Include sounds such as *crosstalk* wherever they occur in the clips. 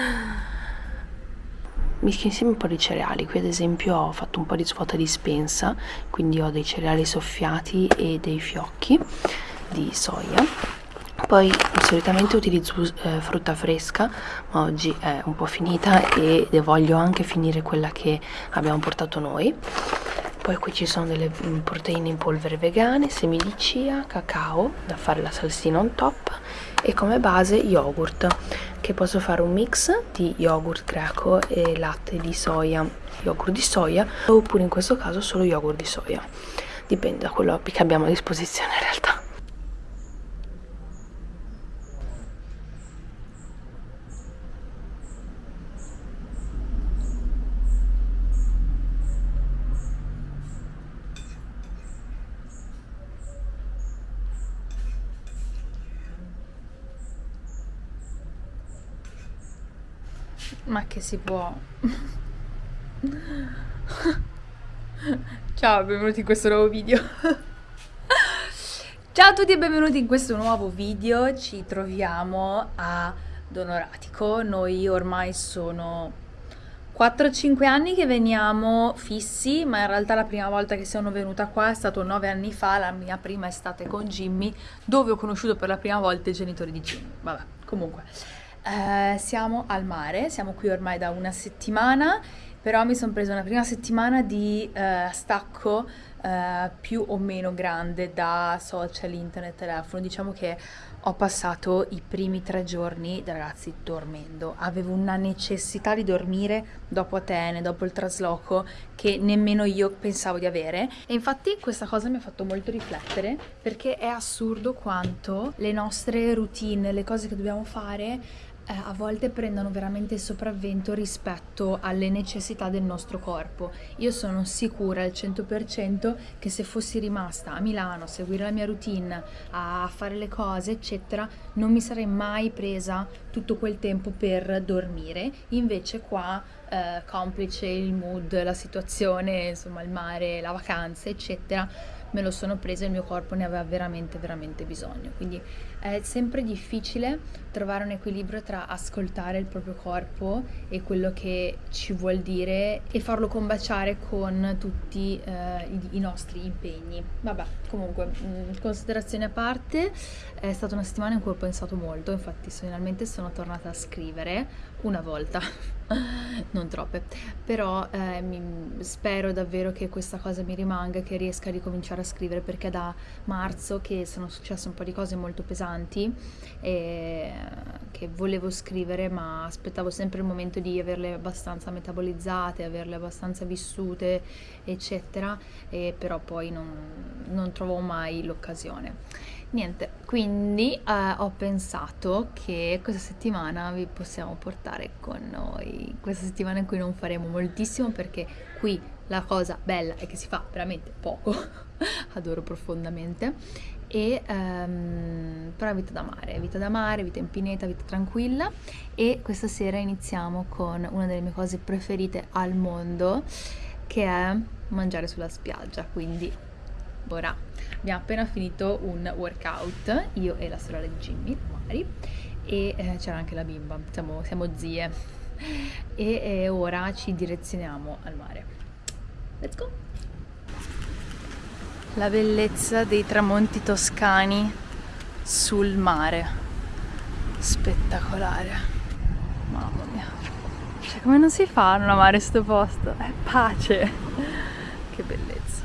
mattina. Mischi insieme un po' di cereali, qui ad esempio ho fatto un po' di svuota dispensa, quindi ho dei cereali soffiati e dei fiocchi di soia. Poi solitamente utilizzo eh, frutta fresca, ma oggi è un po' finita e voglio anche finire quella che abbiamo portato noi. Poi qui ci sono delle mm, proteine in polvere vegane, semi di chia, cacao da fare la salsina on top e come base yogurt che posso fare un mix di yogurt greco e latte di soia yogurt di soia oppure in questo caso solo yogurt di soia. Dipende da quello che abbiamo a disposizione in realtà Ma che si può? Ciao, benvenuti in questo nuovo video. Ciao a tutti e benvenuti in questo nuovo video. Ci troviamo a Donoratico. Noi ormai sono 4-5 anni che veniamo fissi, ma in realtà la prima volta che sono venuta qua è stato 9 anni fa, la mia prima estate con Jimmy, dove ho conosciuto per la prima volta i genitori di Jimmy. Vabbè, comunque. Eh, siamo al mare, siamo qui ormai da una settimana, però mi sono presa una prima settimana di eh, stacco eh, più o meno grande da social, internet, telefono. Diciamo che ho passato i primi tre giorni, ragazzi, dormendo. Avevo una necessità di dormire dopo Atene, dopo il trasloco, che nemmeno io pensavo di avere. E infatti questa cosa mi ha fatto molto riflettere, perché è assurdo quanto le nostre routine, le cose che dobbiamo fare, eh, a volte prendono veramente il sopravvento rispetto alle necessità del nostro corpo. Io sono sicura al 100% che se fossi rimasta a Milano a seguire la mia routine, a fare le cose, eccetera, non mi sarei mai presa tutto quel tempo per dormire. Invece qua, eh, complice il mood, la situazione, insomma il mare, la vacanza, eccetera, me lo sono presa e il mio corpo ne aveva veramente veramente bisogno quindi è sempre difficile trovare un equilibrio tra ascoltare il proprio corpo e quello che ci vuol dire e farlo combaciare con tutti eh, i, nostri impegni. Vabbè comunque mm, considerazioni a parte è stata una settimana in cui ho pensato molto infatti finalmente sono tornata a scrivere una volta *laughs* non troppe però eh, mi, spero davvero che questa cosa mi rimanga che riesca a ricominciare a scrivere perché da marzo che sono successe un po' di cose molto pesanti e che volevo scrivere ma aspettavo sempre il momento di averle abbastanza metabolizzate averle abbastanza vissute eccetera e però poi non, non trovo mai l'occasione. Niente, quindi eh, ho pensato che questa settimana vi possiamo portare con noi, questa settimana in cui non faremo moltissimo perché qui la cosa bella è che si fa veramente poco, *laughs* adoro profondamente, e um, però è vita da mare, vita da mare, vita in pineta, vita tranquilla e questa sera iniziamo con una delle mie cose preferite al mondo che è mangiare sulla spiaggia, quindi ora abbiamo appena finito un workout, io e la sorella di Jimmy, Mari, e eh, c'era anche la bimba, siamo, siamo zie, e eh, ora ci direzioniamo al mare. Let's go! La bellezza dei tramonti toscani sul mare, spettacolare, mamma mia, cioè come non si fa a non amare sto posto? È pace, che bellezza.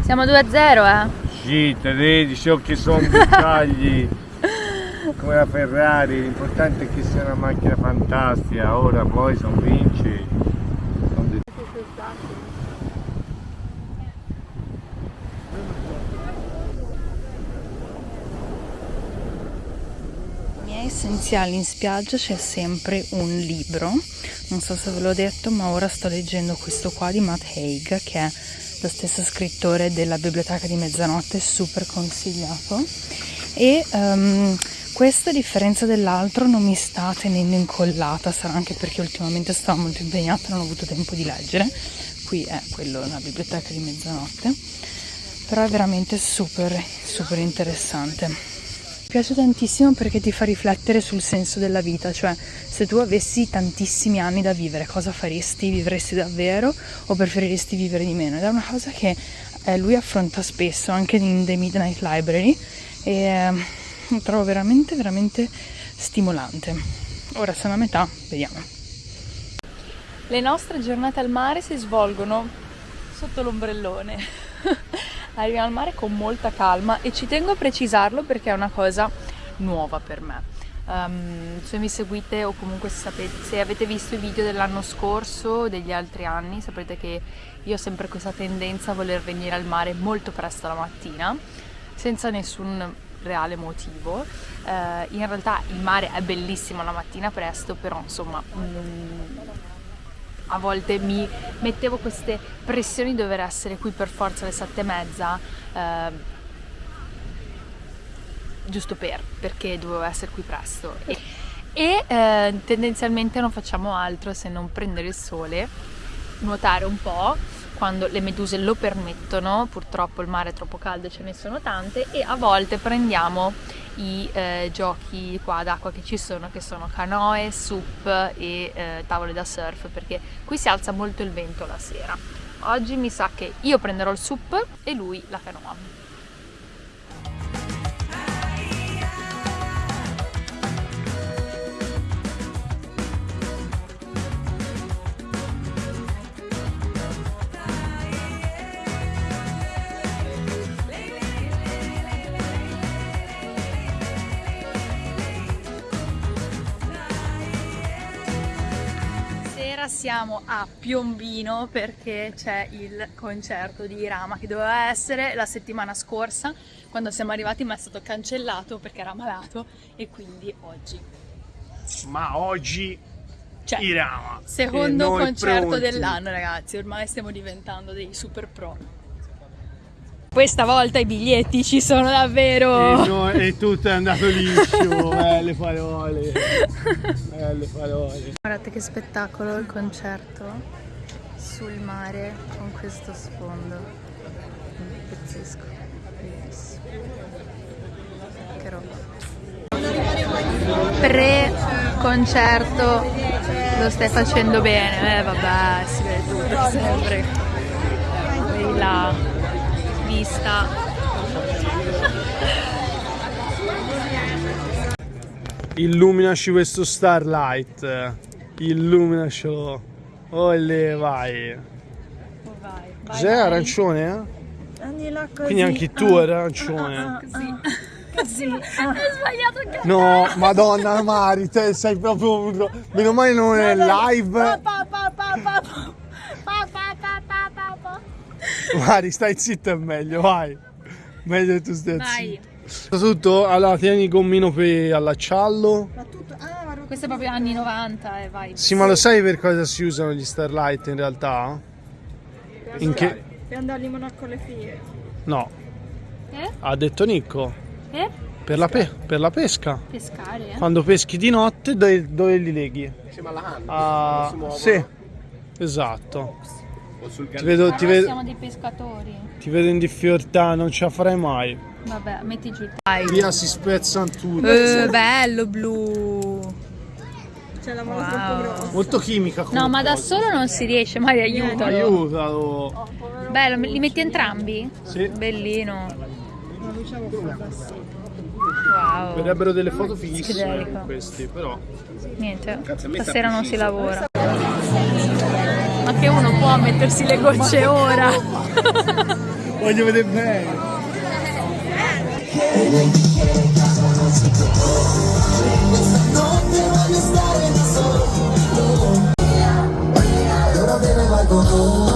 Siamo 2-0 eh? Sì, te vedi, so che sono dettagli *laughs* come la Ferrari, l'importante è che sia una macchina fantastica, ora poi sono vinci. miei essenziali in spiaggia c'è sempre un libro, non so se ve l'ho detto, ma ora sto leggendo questo qua di Matt Haig che è lo stesso scrittore della Biblioteca di Mezzanotte, super consigliato. E um, questo, a differenza dell'altro, non mi sta tenendo incollata, sarà anche perché ultimamente stavo molto impegnata e non ho avuto tempo di leggere. Qui è quello, la Biblioteca di Mezzanotte, però è veramente super, super interessante. Piace tantissimo perché ti fa riflettere sul senso della vita, cioè se tu avessi tantissimi anni da vivere, cosa faresti? Vivresti davvero o preferiresti vivere di meno? Ed è una cosa che eh, lui affronta spesso anche in The Midnight Library e eh, lo trovo veramente, veramente stimolante. Ora sono a metà, vediamo. Le nostre giornate al mare si svolgono sotto l'ombrellone. *laughs* arriviamo al mare con molta calma e ci tengo a precisarlo perché è una cosa nuova per me. Um, se mi seguite o comunque sapete, se avete visto i video dell'anno scorso o degli altri anni saprete che io ho sempre questa tendenza a voler venire al mare molto presto la mattina senza nessun reale motivo. Uh, in realtà il mare è bellissimo la mattina presto, però insomma mm, a volte mi mettevo queste pressioni di dover essere qui per forza alle sette e mezza eh, giusto per, perché dovevo essere qui presto. E, e eh, tendenzialmente non facciamo altro se non prendere il sole, nuotare un po' quando le meduse lo permettono, purtroppo il mare è troppo caldo e ce ne sono tante e a volte prendiamo i eh, giochi qua d'acqua che ci sono che sono canoe, sup e eh, tavole da surf perché qui si alza molto il vento la sera. Oggi mi sa che io prenderò il sup e lui la canoa. Siamo a Piombino perché c'è il concerto di Rama che doveva essere la settimana scorsa quando siamo arrivati ma è stato cancellato perché era malato e quindi oggi. Ma oggi cioè, Irama. Secondo concerto dell'anno ragazzi, ormai stiamo diventando dei super pro. Questa volta i biglietti ci sono davvero! E, no, e tutto è andato liscio, belle parole! *laughs* Belle parole! Guardate che spettacolo il concerto sul mare con questo sfondo. Pazzesco, bellissimo. Che roba. Pre-concerto lo stai facendo bene, eh vabbè, si vede tutto sempre. Là vista. Illuminaci questo starlight. Illuminacelo. Olè, vai. Oh, vai. Cos'è arancione? Eh? Quindi anche tu eri arancione. Ah, ah, ah, *laughs* Così. Hai sbagliato il No, madonna Mari, te sei proprio... Meno male non è live. Pa, pa, pa, Mari, stai zitto è meglio, vai. Meglio tu stai vai. Soprattutto, allora tieni il gommino per allacciarlo. Ma tutto, ah, questo è proprio anni 90 e eh, vai. Sì, ma lo sai per cosa si usano gli Starlight in realtà? Per in che... Per andare in Monaco alle figlie. No. Eh? Ha detto Nico. Eh? Per la, pe per la, pesca. Pescare, eh? Quando peschi di notte, dove, dove li leghi? Insieme alla hand. Ah, sì, esatto. Ti vedo, ti vedo, siamo dei pescatori. Ti vedo in difficoltà, non ce la farai mai. Vabbè, metti giù. Dai. Via si spezzano tutti. Eh, bello blu. C'è la mano wow. troppo grossa. Molto chimica. No, ma da solo non si riesce, mai aiutalo. Aiutalo. Oh, bello, li metti entrambi? Sì. Bellino. Diciamo Wow. Verrebbero delle foto fighissime questi, però. Niente, stasera non si lavora ma che uno può mettersi le gocce ora? Voglio vedere bene. Oh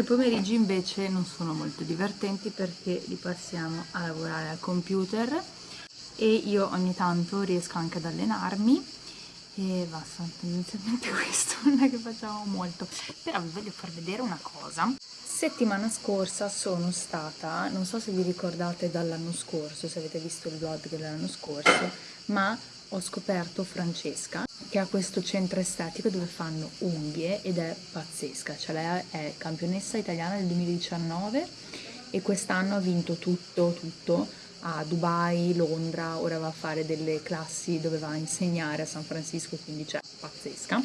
nostri pomeriggi invece non sono molto divertenti perché li passiamo a lavorare al computer e io ogni tanto riesco anche ad allenarmi e basta, tendenzialmente *laughs* questo non è che facciamo molto. Però vi voglio far vedere una cosa. Settimana scorsa sono stata non so se vi ricordate dall'anno scorso se avete visto il vlog dell'anno scorso ma ho scoperto Francesca che ha questo centro estetico dove fanno unghie ed è pazzesca cioè lei è campionessa italiana del 2019 e quest'anno ha vinto tutto tutto a Dubai, Londra, ora va a fare delle classi dove va a insegnare a San Francisco, quindi c'è cioè, pazzesca.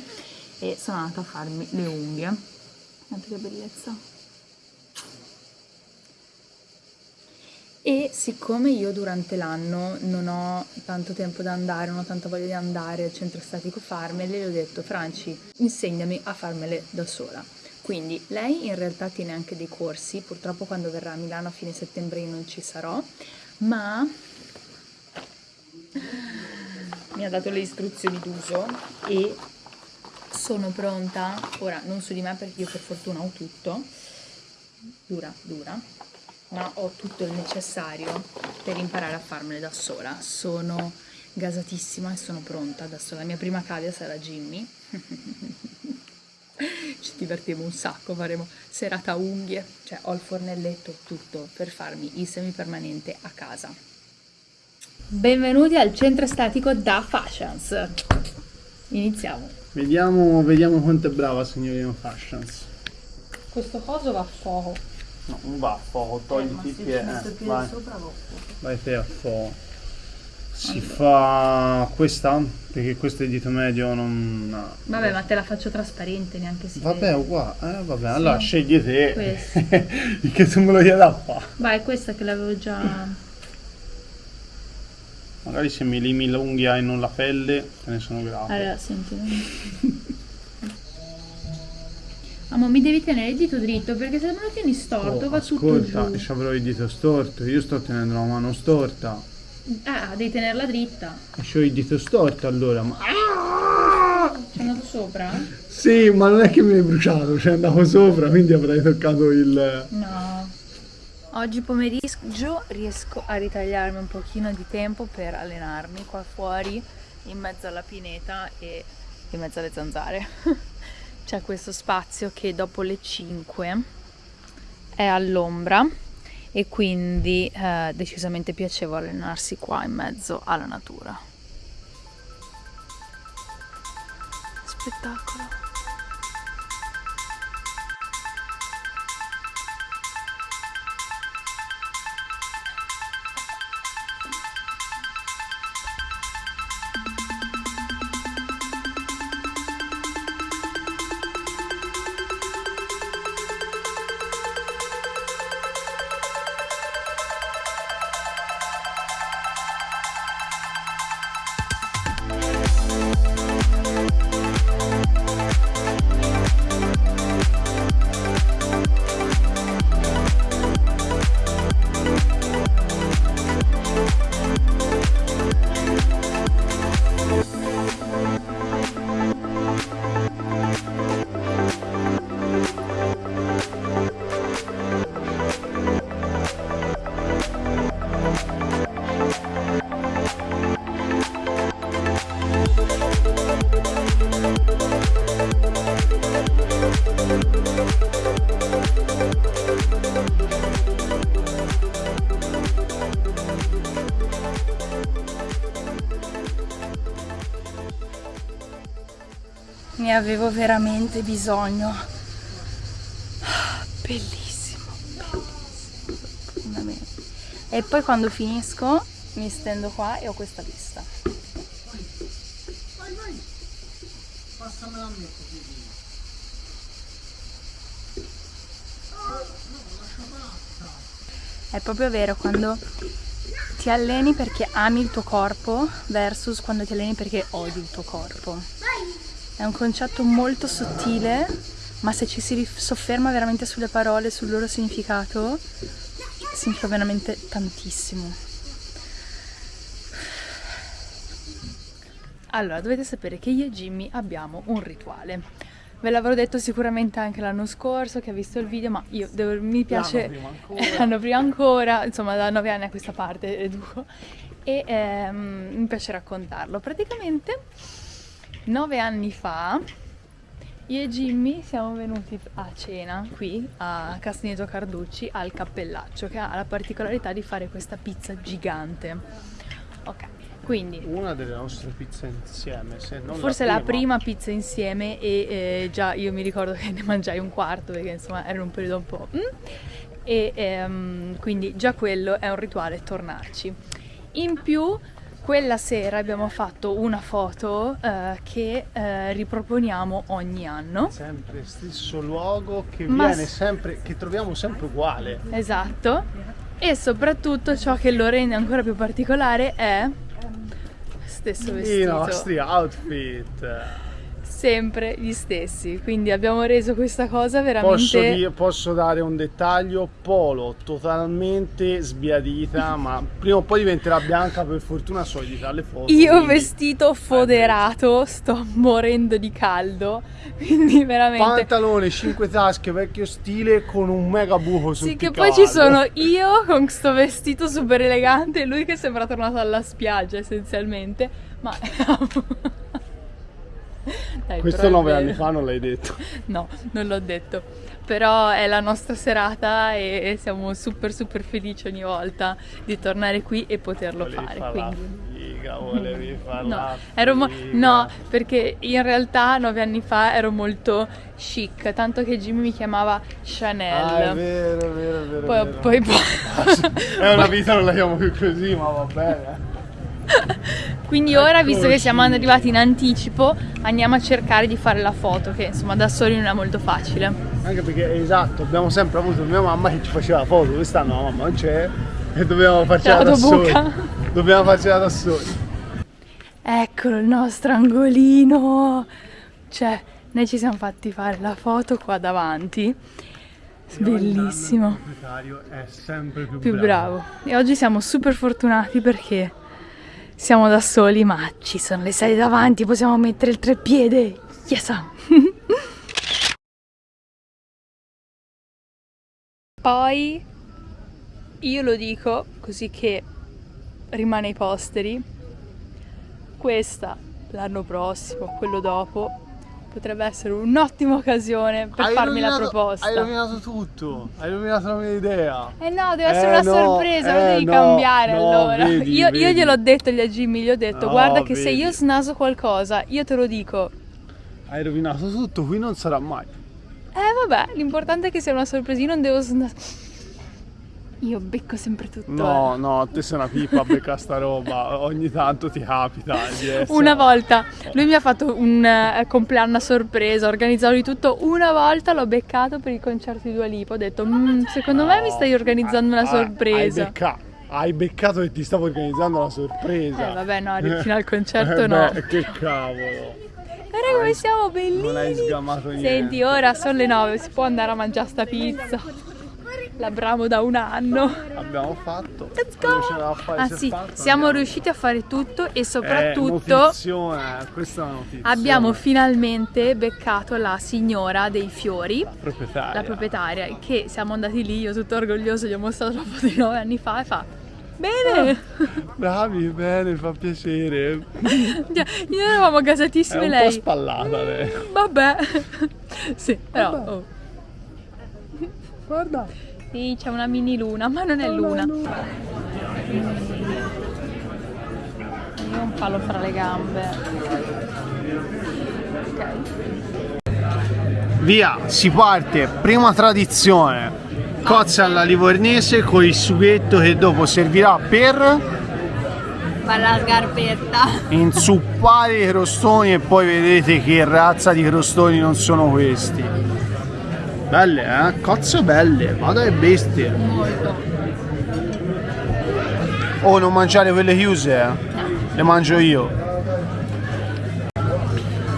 E sono andata a farmi le unghie. Guardate che bellezza. E siccome io durante l'anno non ho tanto tempo da andare, non ho tanta voglia di andare al centro statico farmele, le ho detto Franci, insegnami a farmele da sola. Quindi lei in realtà tiene anche dei corsi, purtroppo quando verrà a Milano a fine settembre io non ci sarò, ma *laughs* mi ha dato le istruzioni d'uso e sono pronta, ora non su di me perché io per fortuna ho tutto, dura, dura, ma ho tutto il necessario per imparare a farmele da sola. Sono gasatissima e sono pronta, adesso la mia prima cavia sarà Jimmy. *laughs* ci divertiamo un sacco, faremo serata unghie, cioè ho il fornelletto, tutto per farmi il semipermanente a casa. Benvenuti al centro estetico da Fashions. Iniziamo. Vediamo, vediamo quanto è brava signorina Fashions. Questo coso va a fuoco. No, non va a fuoco, togli eh, il piede. Eh, vai. sopra vai te a fuoco. Si fa questa? Perché questo è il dito medio non... No. Vabbè, ma te la faccio trasparente, neanche si Vabbè, vede. uguale. Eh, vabbè, allora scegli te. *laughs* Che tu me lo chiedi a fa. Vai, questa che l'avevo già... Magari se mi limi l'unghia e non la pelle, te ne sono grato. Allora, senti. *laughs* Amo, mi devi tenere il dito dritto perché se me lo tieni storto Oh, va tutto ascolta, giù. ci avrò il dito storto, io sto tenendo la mano storta. Ah, devi tenerla dritta. E c'ho il dito storto allora, ma... Ci è andato sopra? Sì, ma non è che mi hai bruciato, cioè andavo sopra, quindi avrei toccato il... No. Oggi pomeriggio riesco a ritagliarmi un pochino di tempo per allenarmi qua fuori in mezzo alla pineta e in mezzo alle zanzare. *laughs* C'è questo spazio che dopo le 5 è all'ombra e quindi è decisamente piacevole allenarsi qua in mezzo alla natura. Spettacolo. Ne avevo veramente bisogno. Bellissimo, bellissimo. E poi quando finisco mi stendo qua e ho questa vista. È proprio vero quando ti alleni perché ami il tuo corpo versus quando ti alleni perché odi il tuo corpo. È un concetto molto sottile, ma se ci si sofferma veramente sulle parole, sul loro significato, significa veramente tantissimo. Allora, dovete sapere che io e Jimmy abbiamo un rituale. ve l'avrò detto sicuramente anche l'anno scorso che ha visto il video, ma io devo- mi piace... *laughs* L'anno prima ancora, insomma da nove anni a questa parte educo e ehm, mi piace raccontarlo. Praticamente nove anni fa io e Jimmy siamo venuti a cena qui a Castagneto Carducci al Cappellaccio che ha la particolarità di fare questa pizza gigante. Ok, quindi Una delle nostre pizze insieme, se non Forse la la prima pizza insieme e eh, già io mi ricordo che ne mangiai un quarto perché insomma era un periodo un po'... mm. e ehm, quindi già quello è un rituale tornarci. In più quella sera abbiamo fatto una foto eh, che eh, riproponiamo ogni anno. Sempre stesso luogo che Ma viene sempre, che troviamo sempre uguale. Esatto. E soprattutto ciò che lo rende ancora più particolare è stesso I vestito. nostri outfit. Sempre gli stessi. Quindi abbiamo reso questa cosa veramente. Posso, dire- posso dare un dettaglio? Polo totalmente sbiadita, *laughs* ma prima o poi diventerà bianca, per fortuna so editare le foto. Io quindi- vestito foderato, sto morendo di caldo. Quindi veramente. Pantalone, 5 tasche, vecchio stile con un mega buco sul Sì, che poi ci sono io con sto vestito super elegante e lui che sembra tornato alla spiaggia essenzialmente. Ma. *laughs* Dai, Questo 9 anni fa non l'hai detto. No, non l'ho detto. Però è la nostra serata e e siamo super super felici ogni volta di tornare qui e poterlo Volevi fare. la Quindi. figa, *laughs* volevi fare No, ero mo- no, perché in realtà nove anni fa ero molto chic, tanto che Jimmy mi chiamava Chanel. Ah, è vero, è vero, è vero. poi, vero. poi, poi- *laughs* È una *laughs* vita non la chiamo più così, ma va bene. Quindi ora, visto che siamo arrivati in anticipo, andiamo a cercare di fare la foto, che insomma da soli non è molto facile. Anche perché, esatto, abbiamo sempre avuto mia mamma che ci faceva la foto, quest'anno la mamma non c'è e dobbiamo farcela da soli. Dobbiamo farcela da soli. Eccolo il nostro angolino. Cioè, noi ci siamo fatti fare la foto qua davanti. Bellissimo. Il proprietario è sempre più, Più bravo. E oggi siamo super fortunati perché siamo da soli, ma ci sono le sedie davanti, possiamo mettere il treppiede. Yes! *laughs* Poi io lo dico così che rimane ai posteri. Questa l'anno prossimo, quello dopo, potrebbe essere un'ottima occasione per Hai farmi la proposta. Hai rovinato tutto, hai rovinato la mia idea. Eh no, deve essere Eh una no, sorpresa, lo eh devi no, cambiare no, allora. vedi, io, io gliel'ho detto gli a Jimmy, gli ho detto, guarda che se vedi. io snaso qualcosa, io te lo dico. Hai rovinato tutto, qui non sarà mai. Eh vabbè, l'importante è che sia una sorpresa, io non devo snasare. Io becco sempre tutto. No, eh. no, te sei una pippa a beccare sta roba. Ogni tanto ti capita di essere- Una volta lui mi ha fatto un eh, compleanno a sorpresa, organizzato di tutto. Una volta l'ho beccato per il concerto di Dua Lipa. Ho detto, "Mm, secondo me mi stai organizzando una Ah, Hai sorpresa. beccato, hai beccato che ti stavo organizzando la sorpresa. Eh vabbè, no, fino al concerto Eh, no. beh, che cavolo. Guarda come siamo bellini. Non hai sgamato niente. Senti, ora sono le 9, si può andare a mangiare sta pizza. L'abbiamo da un anno. Abbiamo fatto. Let's go! fare Ah sì, fatto, siamo andiamo. riusciti a fare tutto e Eh, soprattutto notizione, questa è una notizia. abbiamo finalmente beccato la signora dei fiori, proprietaria. la proprietaria, che siamo andati lì, io tutto orgoglioso, gli ho mostrato la foto di 9 anni fa e fa Bene! Bravi, bene, fa piacere. Io eravamo È gasatissime un po' lei. spallata lei. Vabbè. sì, però. Vabbè. oh. Guarda. Sì, c'è una mini luna, *laughs* ma non è luna. Io ho un palo fra le gambe. Ok. Via, si parte. Prima tradizione. Cozze alla livornese con il sughetto che dopo servirà per la scarpetta. inzuppare i crostoni e poi vedete che razza di crostoni non sono questi. Belle, eh? Cozze belle, vado che bestie. Molto. Oh, non mangiare quelle chiuse, eh? Le mangio io.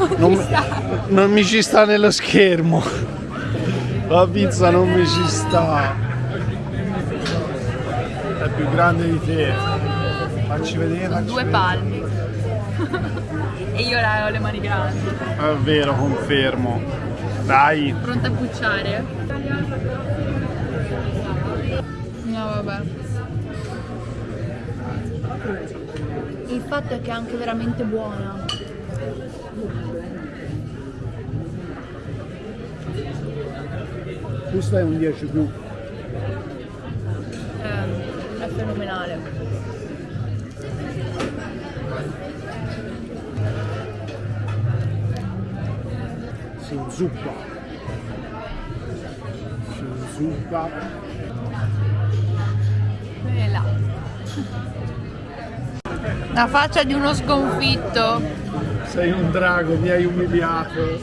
*laughs* Non, non mi ci sta nello schermo. La pizza non mi ci sta. È più grande di te. Facci vedere. facci Due vedere. palmi. *laughs* e io ho le mani grandi. È vero, confermo. Dai. Pronta a pucciare? No, vabbè. Il fatto è che è anche veramente buona. Questo è un 10 più. Eh, è fenomenale. Inzuppa. E là. La faccia di uno sconfitto. Sei un drago, mi hai umiliato.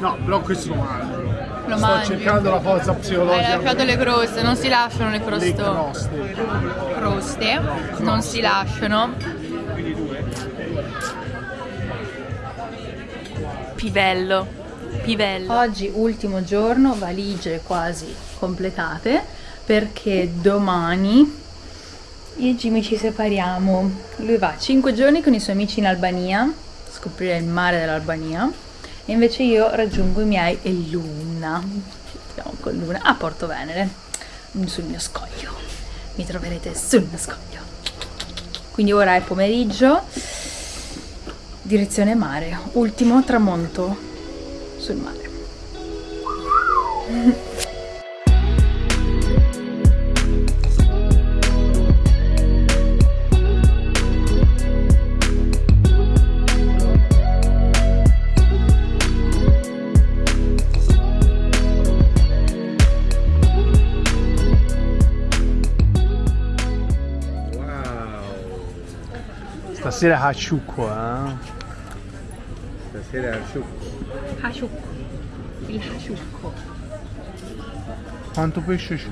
No, però questo lo mangio. Lo Sto mangi. cercando la forza Hai psicologica. lasciato le croste, non si lasciano le le croste. croste. croste, non si lasciano. Pivello, pivello. Oggi ultimo giorno, valigie quasi completate, perché domani io e Jimmy ci separiamo. Lui va 5 giorni con i suoi amici in Albania, scoprire il mare dell'Albania, e invece io raggiungo i miei e Luna. Troviamo con Luna a Porto Venere, sul mio scoglio mi troverete sul mio scoglio. Quindi ora è pomeriggio, direzione mare, ultimo tramonto sul mare. Stasera cacciucco, eh? Stasera al succo. Hasciucco, il hasciucco. Quanto pesce c'è?